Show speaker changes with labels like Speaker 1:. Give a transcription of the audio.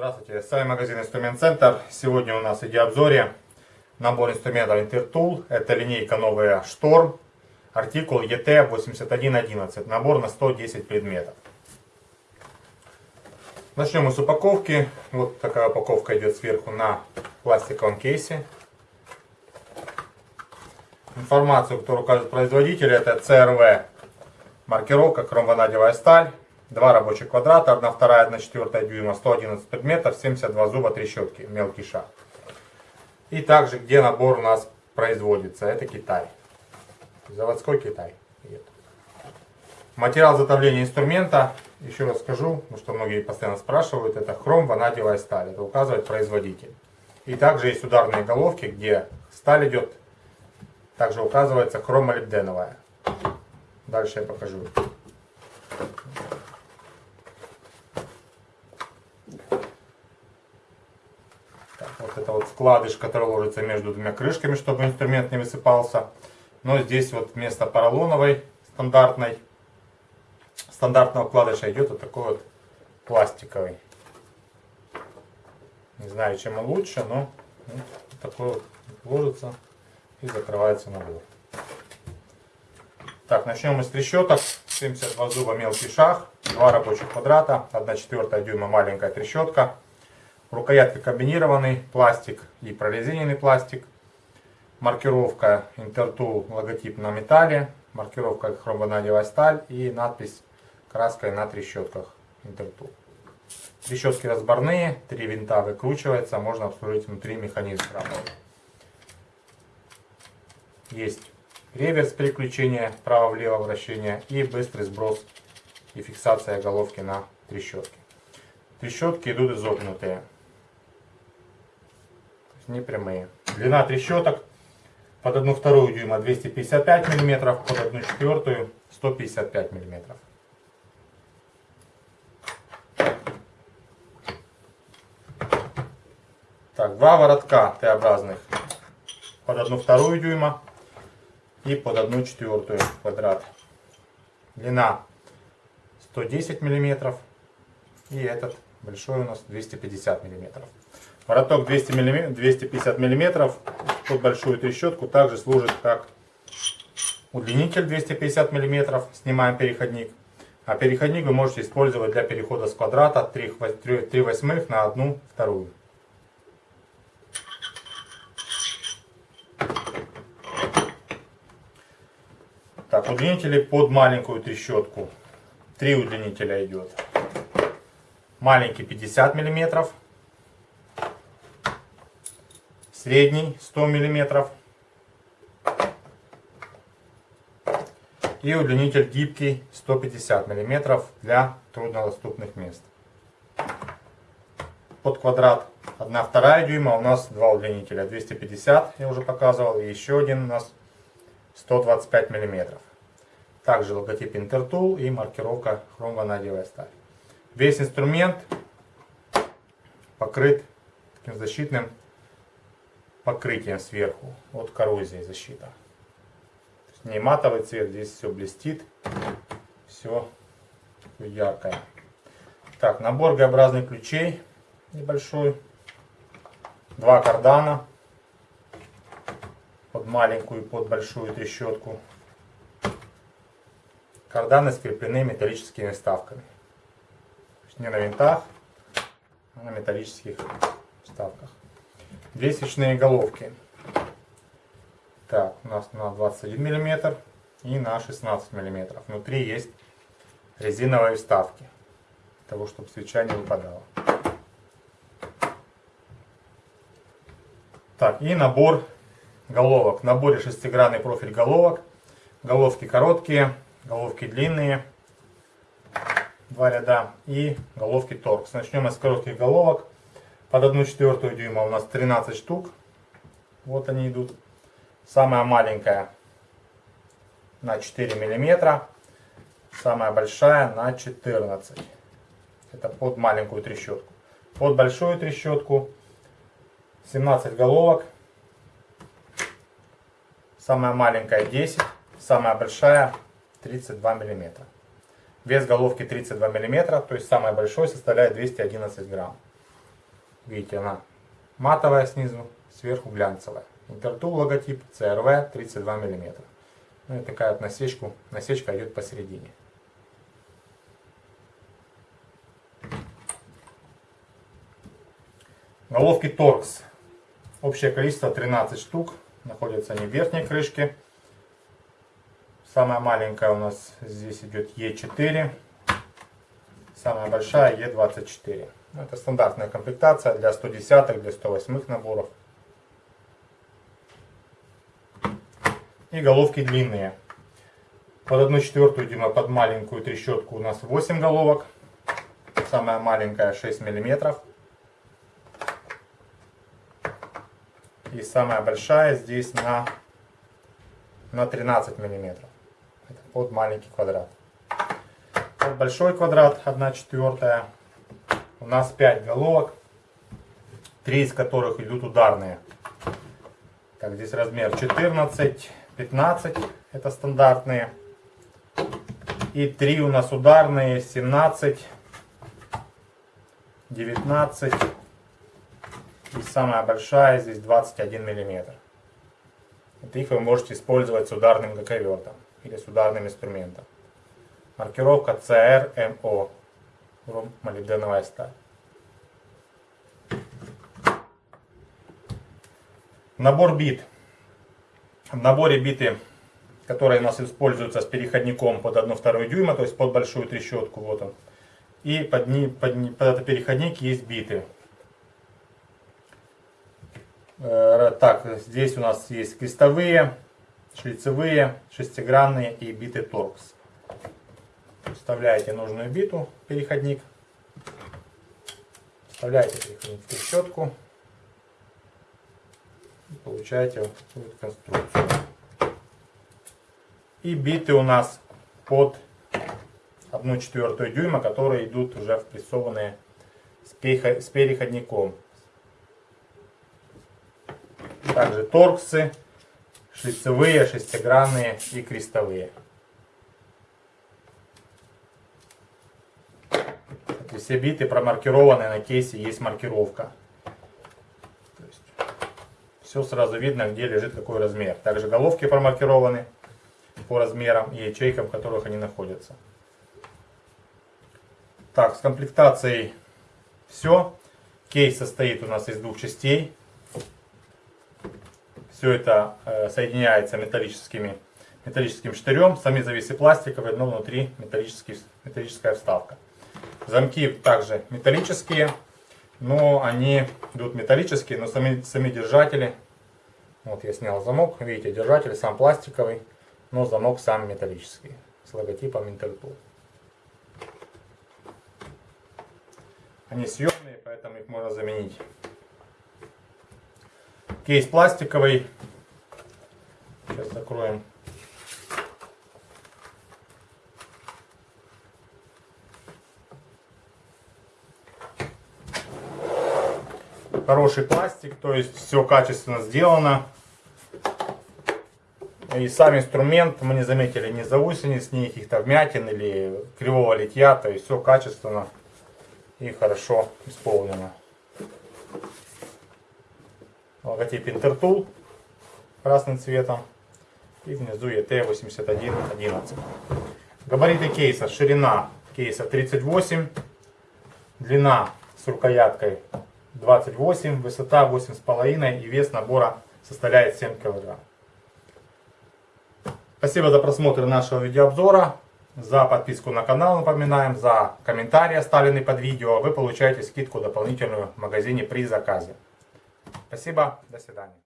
Speaker 1: Здравствуйте, с вами магазин Инструмент Центр. Сегодня у нас в обзоре набор инструментов Intertool. Это линейка новая Шторм, артикул ET8111. Набор на 110 предметов. Начнем мы с упаковки. Вот такая упаковка идет сверху на пластиковом кейсе. Информацию, которую указывает производитель, это CRV маркировка, хромванадевая сталь. Два рабочих квадрата, 1 вторая, 1 четвертая дюйма, 111 предметов, 72 зуба, трещотки, мелкий шаг. И также, где набор у нас производится, это Китай. Заводской Китай. Материал затовления инструмента, еще раз скажу, потому что многие постоянно спрашивают, это хром, ванадиевая сталь, это указывает производитель. И также есть ударные головки, где сталь идет, также указывается хромолибденовая. Дальше я покажу. Вот это вот вкладыш, который ложится между двумя крышками, чтобы инструмент не высыпался. Но здесь вот вместо поролоновой стандартной, стандартного вкладыша идет вот такой вот пластиковый. Не знаю, чем он лучше, но вот такой вот ложится и закрывается набор. Так, начнем мы с трещоток. 72 зуба мелкий шаг, 2 рабочих квадрата, 1 четвертая дюйма маленькая трещотка. Рукоятка комбинированный пластик и прорезиненный пластик. Маркировка Intertool логотип на металле. Маркировка хромванадевая сталь и надпись краской на трещотках Intertool. Трещотки разборные, три винта выкручивается, можно обслужить внутри механизм работы. Есть реверс переключения вправо-влево вращения и быстрый сброс и фиксация головки на трещотке. Трещотки идут изогнутые не прямые. Длина трещоток под 1 вторую дюйма 255 мм, под 1 четвертую 155 мм. Так, два воротка Т-образных под 1 вторую дюйма и под 1 четвертую квадрат. Длина 110 мм и этот большой у нас 250 мм. Вороток 200 мм, 250 мм под большую трещотку также служит как удлинитель 250 мм. Снимаем переходник. А переходник вы можете использовать для перехода с квадрата 3, 3 восьмых на 1 вторую. Так, удлинители под маленькую трещотку. Три удлинителя идет. Маленький 50 миллиметров средний 100 миллиметров и удлинитель гибкий 150 миллиметров для труднодоступных мест. Под квадрат 1 вторая дюйма у нас два удлинителя 250 я уже показывал и еще один у нас 125 миллиметров. Также логотип Intertool и маркировка хромванадевая сталь. Весь инструмент покрыт таким защитным покрытием сверху от коррозии защита. Не матовый цвет, здесь все блестит, все яркое. Так, набор Г-образных ключей небольшой. Два кардана под маленькую и под большую трещотку. Карданы скреплены металлическими вставками. Не на винтах, а на металлических вставках. Две свечные головки. Так, у нас на 21 мм и на 16 мм. Внутри есть резиновые вставки, для того, чтобы свеча не выпадала. Так, и набор головок. В наборе шестигранный профиль головок. Головки короткие, головки длинные. Два ряда. И головки торкс. Начнем с коротких головок. Под 1 четвертую дюйма у нас 13 штук. Вот они идут. Самая маленькая на 4 миллиметра. Самая большая на 14. Это под маленькую трещотку. Под большую трещотку 17 головок. Самая маленькая 10, самая большая 32 миллиметра. Вес головки 32 миллиметра, то есть самый большой составляет 211 грамм. Видите, она матовая снизу, сверху глянцевая. Интертул логотип CRV 32 миллиметра. Ну и такая вот насечку, насечка идет посередине. Головки торкс. Общее количество 13 штук. Находятся они в верхней крышке. Самая маленькая у нас здесь идет Е4. Самая большая Е24. Это стандартная комплектация для 110 для 108 наборов. И головки длинные. Под 1 четвертую дюйма, под маленькую трещотку у нас 8 головок. Самая маленькая 6 миллиметров. И самая большая здесь на, на 13 миллиметров. Это под маленький квадрат. Под большой квадрат 1 четвертая. У нас 5 головок. 3 из которых идут ударные. Так, здесь размер 14, 15. Это стандартные. И 3 у нас ударные. 17, 19 и самая большая здесь 21 миллиметр. Вот их вы можете использовать с ударным гаковертом или с ударным инструментом. Маркировка CRMO. Молибденовая сталь. Набор бит. В наборе биты, которые у нас используются с переходником под 1,2 дюйма, то есть под большую трещотку, вот он. И под, под, под этот переходник есть биты. Э, так, здесь у нас есть крестовые, шлицевые, шестигранные и биты торкс. Вставляете нужную биту, переходник. Вставляете переходник в трещотку. И получаете вот конструкцию. И биты у нас под 1 четвертую дюйма, которые идут уже впрессованные с переходником. Также торксы, шлицевые, шестигранные и крестовые. Эти все биты промаркированы на кейсе, есть маркировка. То есть, все сразу видно, где лежит какой размер. Также головки промаркированы по размерам и ячейкам, в которых они находятся. Так, с комплектацией все. Кейс состоит у нас из двух частей. Все это э, соединяется металлическими, металлическим штырем. Сами завесы пластиковые, но внутри металлическая вставка. Замки также металлические, но они идут металлические, но сами, сами держатели. Вот я снял замок, видите, держатель сам пластиковый, но замок сам металлический, с логотипом Intertool. Они съемные, поэтому их можно заменить. Кейс пластиковый. Сейчас закроем. Хороший пластик, то есть все качественно сделано. И сам инструмент мы не заметили ни заусениц, ни каких-то вмятин или кривого литья. То есть все качественно и хорошо исполнено логотип Intertool красным цветом. И внизу ET8111. Габариты кейса. Ширина кейса 38. Длина с рукояткой 28. Высота 8,5. И вес набора составляет 7 кг. Спасибо за просмотр нашего видеообзора. За подписку на канал напоминаем, за комментарии оставленные под видео. Вы получаете скидку дополнительную в магазине при заказе. Спасибо, до свидания.